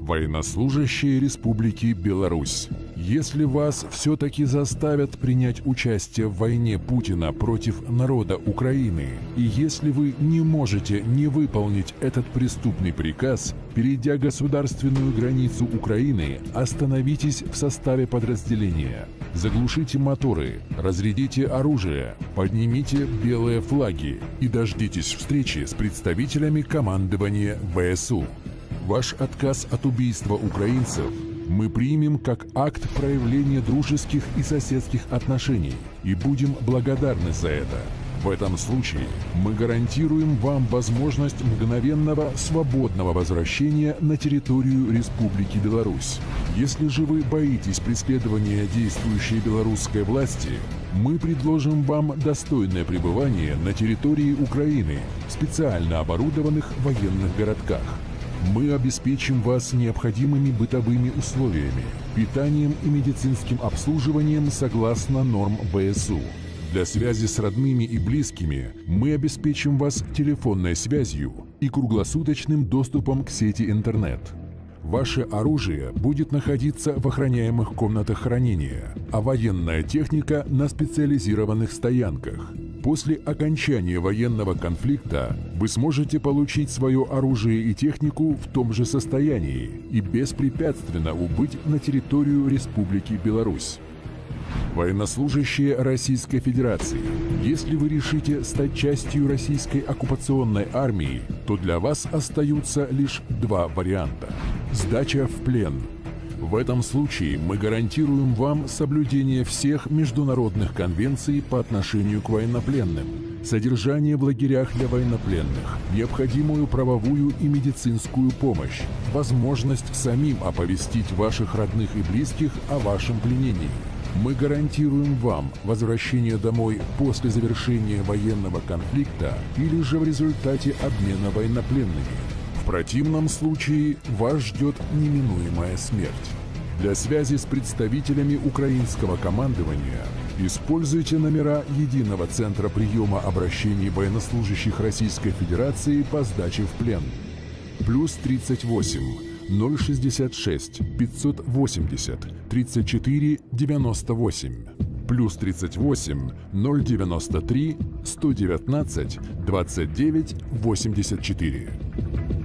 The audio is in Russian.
Военнослужащие Республики Беларусь. Если вас все-таки заставят принять участие в войне Путина против народа Украины, и если вы не можете не выполнить этот преступный приказ, перейдя государственную границу Украины, остановитесь в составе подразделения. Заглушите моторы, разрядите оружие, поднимите белые флаги и дождитесь встречи с представителями командования ВСУ. Ваш отказ от убийства украинцев мы примем как акт проявления дружеских и соседских отношений и будем благодарны за это. В этом случае мы гарантируем вам возможность мгновенного свободного возвращения на территорию Республики Беларусь. Если же вы боитесь преследования действующей белорусской власти, мы предложим вам достойное пребывание на территории Украины в специально оборудованных военных городках. Мы обеспечим вас необходимыми бытовыми условиями, питанием и медицинским обслуживанием согласно норм ВСУ. Для связи с родными и близкими мы обеспечим вас телефонной связью и круглосуточным доступом к сети интернет. Ваше оружие будет находиться в охраняемых комнатах хранения, а военная техника на специализированных стоянках. После окончания военного конфликта вы сможете получить свое оружие и технику в том же состоянии и беспрепятственно убыть на территорию Республики Беларусь. Военнослужащие Российской Федерации, если вы решите стать частью российской оккупационной армии, то для вас остаются лишь два варианта. Сдача в плен. В этом случае мы гарантируем вам соблюдение всех международных конвенций по отношению к военнопленным, содержание в лагерях для военнопленных, необходимую правовую и медицинскую помощь, возможность самим оповестить ваших родных и близких о вашем пленении. Мы гарантируем вам возвращение домой после завершения военного конфликта или же в результате обмена военнопленными. Противном случае вас ждет неминуемая смерть. Для связи с представителями украинского командования используйте номера Единого центра приема обращений военнослужащих Российской Федерации по сдаче в плен. Плюс 38 066 580 34 98 плюс 38 093 119 29 84.